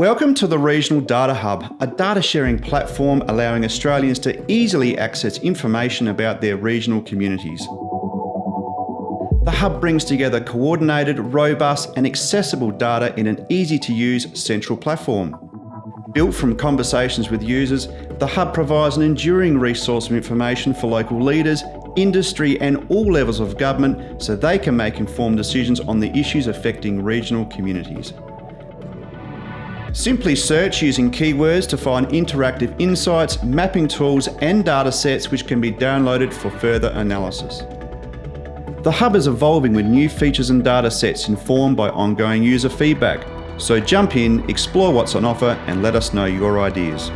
Welcome to the Regional Data Hub, a data sharing platform allowing Australians to easily access information about their regional communities. The Hub brings together coordinated, robust and accessible data in an easy to use central platform. Built from conversations with users, the Hub provides an enduring resource of information for local leaders, industry and all levels of government so they can make informed decisions on the issues affecting regional communities. Simply search using keywords to find interactive insights, mapping tools and data sets which can be downloaded for further analysis. The Hub is evolving with new features and data sets informed by ongoing user feedback. So jump in, explore what's on offer and let us know your ideas.